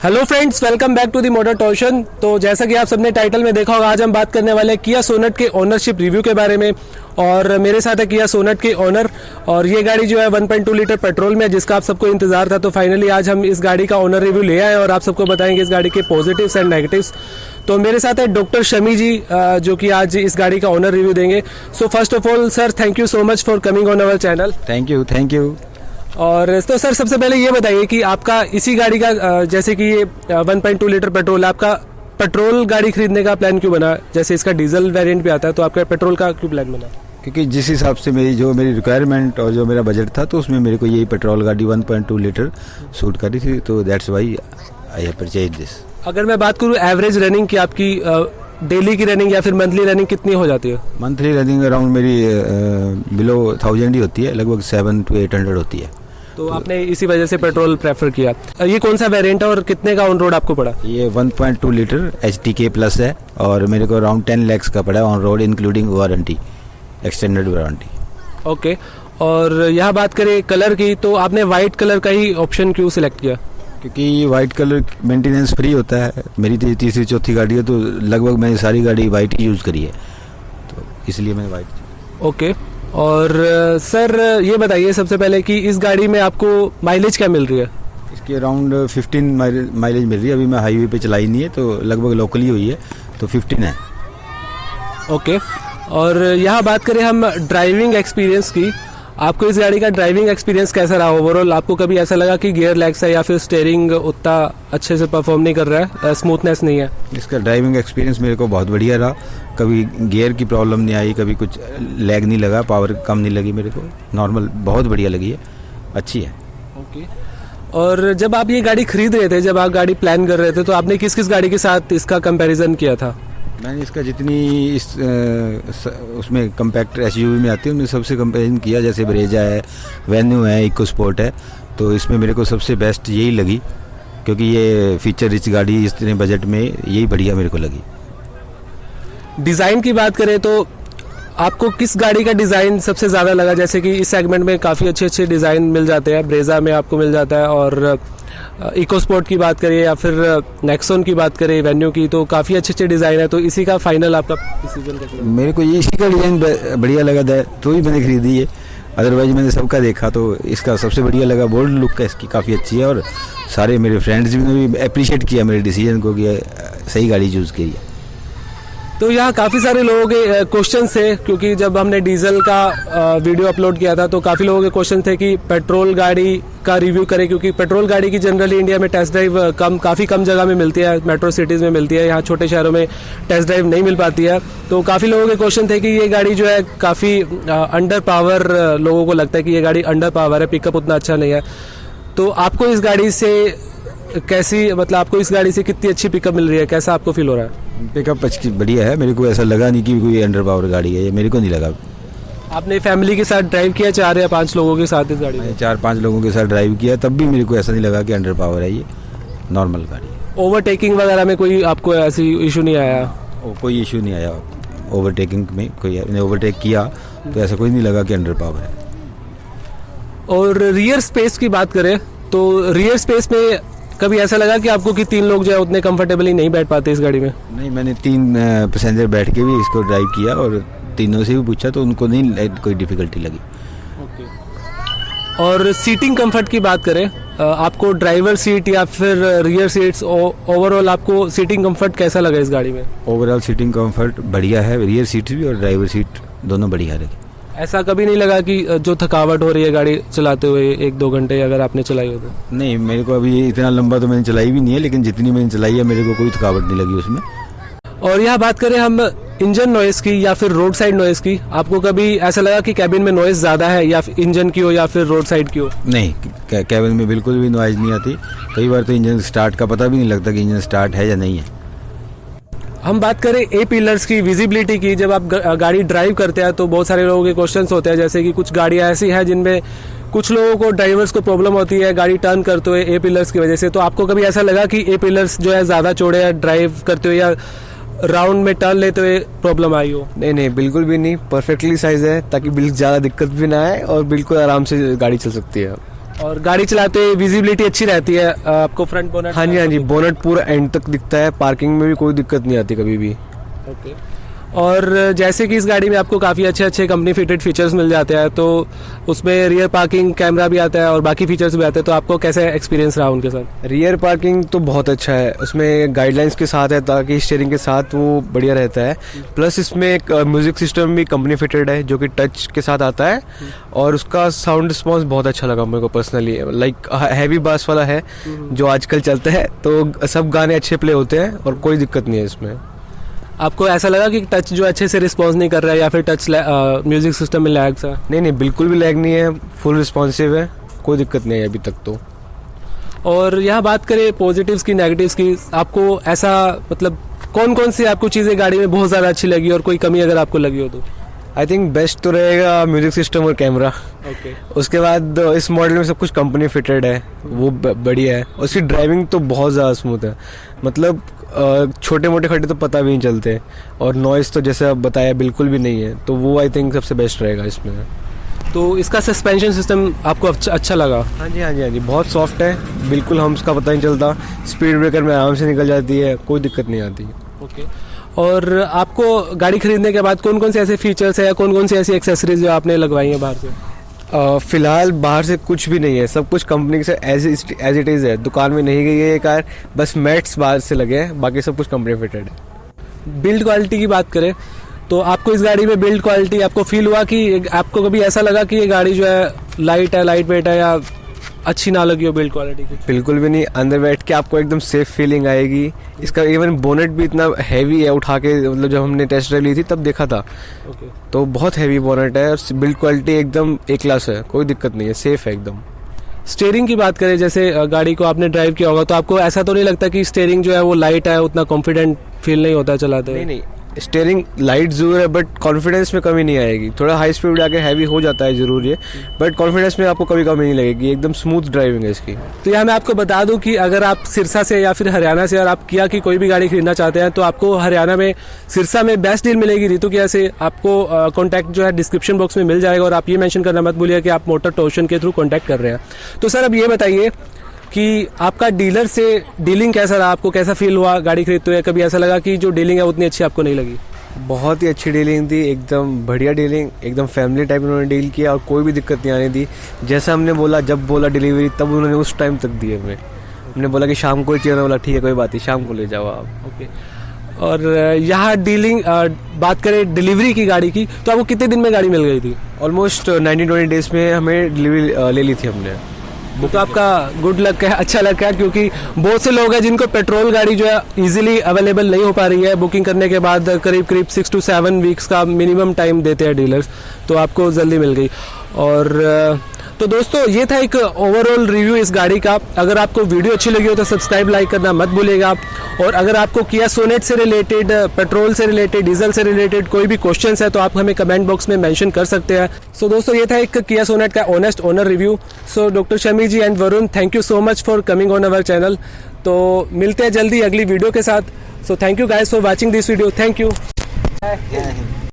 Hello friends welcome back to the motor torsion तो जैसा कि आप सबने टाइटल में देखा होगा, आज हम बात करने वाले किया सोनट के ओनरशिप रिव्यू के बारे में। और मेरे साथ है किया सोनट के ओनर और ये गाड़ी जो है 1.2 लीटर पेट्रोल में है, जिसका आप सबको इंतज़ार था। तो फाइनली आज हम इस गाड़ी का ओनर रिव्यू ले आए और आप सबको बताएँगे इस गाड़ी के पॉजिटिव्स एंड नेगेटिव्स तो मेरे साथ है डॉक्टर शमी जी जो कि आज इस गाड़ी का ओनर रिव्यू देंगे। So first of all sir thank you so much for coming on our channel thank you thank you और तो सर सबसे पहले ये बताइए कि आपका इसी गाड़ी का जैसे कि ये one point two litre petrol आपका पेट्रोल गाड़ी खरीदने का प्लान क्यों बना? जैसे इसका डीजल वेरिएंट भी आता है तो आपका पेट्रोल का क्यों प्लान बना? क्योंकि जिस हिसाब से मेरी जो मेरी रिक्वायरमेंट और जो मेरा बजट था तो उसमें मेरे को यही पेट्रोल गाड़ी 1.2 लीटर सूट करी थी तो that's why I have purchase this अगर मैं बात करूँ एवरेज रनिंग की आपकी डेली की रनिंग या फिर मंथली रनिंग कितनी हो जाती है? मंथली रनिंग अराउंड मेरी बिलो थाउज़ेंड ही होती है लगभग सेवन टू एट हंड्रेड होती है। तो आपने इसी वजह से पेट्रोल प्रेफर किया। ये कौन सा वेरिएंट है और कितने का ऑन रोड आपको पड़ा? ये 1.2 लीटर एच के प्लस है और मेरे को अराउंड टेन लैक्स का पड़ा on road including warranty extended warranty okay और यहाँ बात करें कलर की तो आपने वाइट कलर का ही ऑप्शन क्यों सिलेक्ट किया? क्योंकि वाइट कलर मेंटेनेंस फ्री होता है। मेरी ती- तीसरी चौथी गाड़ी है तो लगभग मैंने सारी गाड़ी वाइट ही यूज़ करी है। तो इसलिए मैंने वाइट ओके और सर ये बताइए सबसे पहले कि इस गाड़ी में आपको माइलेज क्या मिल रही है? इसकी अराउंड 15 माइलेज मिल रही है। अभी मैं हाईवे पे चलाई नहीं है तो लगभग लोकली हुई है तो 15 है। ओके और यहाँ बात करें हम ड्राइविंग एक्सपीरियंस की। आपको इस गाड़ी का ड्राइविंग एक्सपीरियंस कैसा रहा? ओवरऑल आपको कभी ऐसा लगा कि गियर लैग्स है या फिर स्टेयरिंग उतना अच्छे से परफॉर्म नहीं कर रहा है? स्मूथनेस नहीं है। इसका ड्राइविंग एक्सपीरियंस मेरे को बहुत बढ़िया रहा। कभी गियर की प्रॉब्लम नहीं आई कभी कुछ लैग नहीं लगा पावर कम नहीं लगी मेरे को। नॉर्मल बहुत बढ़िया लगी है। अच्छी है। ओके और जब आप ये गाड़ी खरीद रहे थे जब आप गाड़ी प्लान कर रहे थे तो आपने किस किस गाड़ी के साथ इसका कंपैरिजन किया था? मैंने इसका जितनी इस स- उसमें कम्पैक्ट एस में आती है, उनमें सबसे कंपेरिजन किया, जैसे ब्रेजा है वेन्यू है इको स्पोर्ट है तो इसमें मेरे को सबसे बेस्ट यही लगी, क्योंकि ये फीचर रिच गाड़ी इतने बजट में, यही बढ़िया मेरे को लगी। डिज़ाइन की बात करें तो आपको किस गाड़ी का डिज़ाइन सबसे ज़्यादा लगा? जैसे कि इस सेगमेंट में काफ़ी अच्छे अच्छे डिज़ाइन मिल जाते हैं ब्रेजा में आपको मिल जाता है और इको स्पोर्ट की बात करें या फिर नेक्सोन की बात करें वेन्यू की तो काफ़ी अच्छे अच्छे डिज़ाइन है तो इसी का फाइनल आपका डिसीज़न मेरे को ये, इसी का डिज़ाइन बढ़िया लगा था तो ही मैंने खरीदी है। अदरवाइज़ मैंने सबका देखा तो इसका सबसे बढ़िया लगा बोल्ड लुक का, इसकी काफ़ी अच्छी है, और सारे मेरे फ्रेंड्स भी ने भी अप्रिशिएट किया मेरे डिसीज़न को कि सही गाड़ी चूज़ की है। तो यहाँ काफ़ी सारे लोगों के क्वेश्चन थे, क्योंकि जब हमने डीजल का वीडियो अपलोड किया था तो काफ़ी लोगों के क्वेश्चन थे कि पेट्रोल गाड़ी का रिव्यू करें, क्योंकि पेट्रोल गाड़ी की जनरली इंडिया में टेस्ट ड्राइव कम, काफ़ी कम जगह में मिलती है मेट्रो सिटीज़ में मिलती है, यहाँ छोटे शहरों में टेस्ट ड्राइव नहीं मिल पाती है। तो काफ़ी लोगों के क्वेश्चन थे कि ये गाड़ी जो है काफ़ी अंडर पावर लोगों को लगता है कि ये गाड़ी अंडर पावर है पिकअप उतना अच्छा नहीं है। तो आपको इस गाड़ी से कैसी मतलब आपको इस गाड़ी से कितनी अच्छी पिकअप मिल रही है, कैसा आपको फील हो रहा है? पिकअप अच्छी बढ़िया है। मेरे को ऐसा लगा नहीं कि कोई अंडर पावर गाड़ी है। ये मेरे को नहीं लगा। आपने फैमिली के साथ ड्राइव किया? चार या पाँच लोगों के साथ इस गाड़ी में? चार पाँच लोगों के साथ ड्राइव किया। तब भी मेरे को ऐसा नहीं लगा कि अंडर पावर है ये। नॉर्मल गाड़ी ओवरटेकिंग वगैरह में कोई आपको ऐसी इशू नहीं आया? और कोई इशू नहीं आया। ओवरटेकिंग में कोई ने ओवरटेक किया तो ऐसा कोई नहीं लगा कि अंडर पावर है। और रियर स्पेस की बात करें तो रियर स्पेस में कभी ऐसा लगा कि आपको कि तीन लोग जो है उतने कंफर्टेबली नहीं बैठ पाते इस गाड़ी में? नहीं मैंने तीन पैसेंजर बैठ के भी इसको ड्राइव किया और तीनों से भी पूछा तो उनको नहीं कोई डिफिकल्टी लगी। और सीटिंग कंफर्ट की बात करें आपको ड्राइवर सीट या फिर रियर सीट्स ओवरऑल आपको सीटिंग कंफर्ट कैसा लगा इस गाड़ी में? ओवरऑल सीटिंग कंफर्ट बढ़िया है रियर सीट भी और ड्राइवर सीट दोनों बढ़िया लगी ऐसा कभी नहीं लगा कि जो थकावट हो रही है गाड़ी चलाते हुए एक दो घंटे अगर आपने चलाई हो तो? नहीं मेरे को अभी इतना लंबा तो मैंने चलाई भी नहीं है लेकिन जितनी मैंने चलाई है मेरे को कोई थकावट नहीं लगी उसमें। और यहाँ बात करें हम इंजन नॉइस की या फिर रोड साइड नॉइस की। आपको कभी ऐसा लगा कि कैबिन में नॉइस ज़्यादा है या इंजन की हो या फिर रोड साइड की हो? नहीं कैबिन में बिल्कुल भी नॉइज़ नहीं आती। कई बार तो इंजन स्टार्ट का पता भी नहीं लगता कि इंजन स्टार्ट है या नहीं है। हम बात करें ए पिलर्स की विजिबिलिटी की। जब आप गाड़ी ड्राइव करते हैं तो बहुत सारे लोगों के क्वेश्चन होते हैं, जैसे कि कुछ गाड़ियाँ ऐसी हैं जिनमें कुछ लोगों को ड्राइवर्स को प्रॉब्लम होती है, गाड़ी टर्न करते हुए ए पिलर्स की वजह से। तो आपको कभी ऐसा लगा कि ए पिलर्स जो है ज़्यादा चौड़े या ड्राइव करते हुए या राउंड में टर्न लेते हुए प्रॉब्लम आई हो? नहीं नहीं, बिल्कुल भी नहीं। परफेक्टली साइज़ है, ताकि बिल्कुल ज़्यादा दिक्कत भी ना आए और बिल्कुल आराम से गाड़ी चल सकती है। और गाड़ी चलाते विजिबिलिटी अच्छी रहती है आपको फ्रंट बोनट हाँ जी हाँ जी बोनट पूरा एंड तक दिखता है पार्किंग में भी कोई दिक्कत नहीं आती कभी भी। ओके और जैसे कि इस गाड़ी में आपको काफ़ी अच्छे अच्छे कंपनी फिटेड फीचर्स मिल जाते हैं तो उसमें रियर पार्किंग कैमरा भी आता है और बाकी फीचर्स भी आते हैं तो आपको कैसे एक्सपीरियंस रहा उनके साथ? रियर पार्किंग तो बहुत अच्छा है। उसमें गाइडलाइंस के साथ है, ताकि स्टेयरिंग के साथ वो बढ़िया रहता है। प्लस इसमें एक म्यूज़िक सिस्टम भी कंपनी फिटेड है, जो कि टच के साथ आता है। और उसका साउंड रिस्पॉन्स बहुत अच्छा लगा मेरे को पर्सनली लाइक हैवी बास वाला है, जो आजकल चलता है तो सब गाने अच्छे प्ले होते हैं, और कोई दिक्कत नहीं है इसमें। आपको ऐसा लगा कि टच जो अच्छे से रिस्पॉन्स नहीं कर रहा है या फिर टच म्यूज़िक सिस्टम में लैग सा? नहीं नहीं बिल्कुल भी लैग नहीं है फुल रिस्पॉन्सिव है कोई दिक्कत नहीं है अभी तक तो। और यहाँ बात करें पॉजिटिव्स की नेगेटिव्स की आपको ऐसा मतलब कौन कौन सी आपको चीज़ें गाड़ी में बहुत ज़्यादा अच्छी लगी और कोई कमी अगर आपको लगी हो तो? आई थिंक बेस्ट तो रहेगा म्यूज़िक सिस्टम और कैमरा ओके उसके बाद इस मॉडल में सब कुछ कंपनी फिटेड है. वो बढ़िया है. और उसकी ड्राइविंग तो बहुत ज़्यादा स्मूथ है. मतलब छोटे मोटे खड्डे तो पता भी नहीं चलते. और नॉइस तो जैसे आप बताया बिल्कुल भी नहीं है. तो वो आई थिंक सबसे बेस्ट रहेगा इसमें. तो इसका सस्पेंशन सिस्टम आपको अच्छा अच्छा लगा? हाँ जी हाँ जी हाँ जी. बहुत सॉफ्ट है. बिल्कुल हम उसका पता नहीं चलता. स्पीड ब्रेकर में आराम से निकल जाती है. कोई दिक्कत नहीं आती. ओके और आपको गाड़ी खरीदने के बाद कौन कौन से ऐसे फीचर्स है या कौन कौन सी ऐसी एक्सेसरीज जो आपने लगवाई है बाहर से? फ़िलहाल बाहर से कुछ भी नहीं है। सब कुछ कंपनी से एज एज इट इज़ है। दुकान में नहीं गई है ये कार। बस मैट्स बाहर से लगे हैं। बाकी सब कुछ कंपनी फिटेड है। बिल्ड क्वालिटी की बात करें तो आपको इस गाड़ी में बिल्ड क्वालिटी आपको फील हुआ कि आपको कभी ऐसा लगा कि ये गाड़ी जो है लाइट है लाइट वेट है या अच्छी ना लगी हो बिल्ड क्वालिटी की? बिल्कुल भी नहीं। अंदर बैठ के आपको एकदम सेफ़ फीलिंग आएगी। इसका इवन बोनेट भी इतना हैवी है उठा के मतलब जब हमने टेस्ट ड्राइव ली थी तब देखा था। ओके तो बहुत हैवी बोनेट है और बिल्ड क्वालिटी एकदम ए क्लास है। कोई दिक्कत नहीं है। सेफ़ है एकदम। स्टेयरिंग की बात करें जैसे गाड़ी को आपने ड्राइव किया होगा तो आपको ऐसा तो नहीं लगता कि स्टेयरिंग जो है वो लाइट है उतना कॉन्फिडेंट फील नहीं होता चलाते नहीं नहीं। स्टेयरिंग लाइट ज़रूर है बट कॉन्फिडेंस में कमी नहीं आएगी। थोड़ा हाई स्पीड जाके हैवी हो जाता है ज़रूर ये बट कॉन्फिडेंस में आपको कभी कमी नहीं लगेगी, एकदम स्मूथ ड्राइविंग है इसकी। तो यहाँ मैं आपको बता दूँ कि अगर आप सिरसा से या फिर हरियाणा से और आप किया की कोई भी गाड़ी खरीदना चाहते हैं तो आपको हरियाणा में, सिरसा में बेस्ट डील मिलेगी रितु किया से। आपको कॉन्टैक्ट जो है डिस्क्रिप्शन बॉक्स में मिल जाएगा और आप ये मेंशन करना मत भूलिए कि आप मोटर टोशन के थ्रू कॉन्टैक्ट कर रहे हैं। तो सर, अब ये बताइए कि आपका डीलर से डीलिंग कैसा रहा? आपको कैसा फील हुआ गाड़ी खरीदते हुए? कभी ऐसा लगा कि जो डीलिंग है उतनी अच्छी आपको नहीं लगी? बहुत ही अच्छी डीलिंग थी एकदम बढ़िया डीलिंग एकदम फैमिली टाइप उन्होंने डील किया और कोई भी दिक्कत नहीं आने दी। जैसा हमने बोला जब बोला डिलीवरी तब उन्होंने उस टाइम तक दिए हमें हमने बोला कि शाम को ही चाहिए बोला ठीक है कोई बात नहीं शाम को ले जाओ आप। ओके और यहाँ डीलिंग बात करें डिलीवरी की गाड़ी की तो आपको कितने दिन में गाड़ी मिल गई थी? ऑलमोस्ट नाइनटीन ट्वेंटी डेज़ में हमें डिलीवरी ले ली थी हमने। तो आपका गुड लक है अच्छा लक है, क्योंकि बहुत से लोग हैं जिनको पेट्रोल गाड़ी जो है इजीली अवेलेबल नहीं हो पा रही है। बुकिंग करने के बाद करीब करीब सिक्स टू सेवन वीक्स का मिनिमम टाइम देते हैं डीलर्स तो आपको जल्दी मिल गई। और तो दोस्तों ये था एक ओवरऑल रिव्यू इस गाड़ी का। अगर आपको वीडियो अच्छी लगी हो तो सब्सक्राइब लाइक करना मत भूलेगा और अगर आपको किया सोनेट से रिलेटेड पेट्रोल से रिलेटेड डीजल से रिलेटेड कोई भी क्वेश्चन है तो आप हमें कमेंट बॉक्स में मैंशन कर सकते हैं। सो so, दोस्तों ये था एक किया सोनेट का honest owner review so doctor Shami ji and Varun thank you so much for coming on our channel तो मिलते हैं जल्दी अगली वीडियो के साथ। So thank you guys for watching this video thank you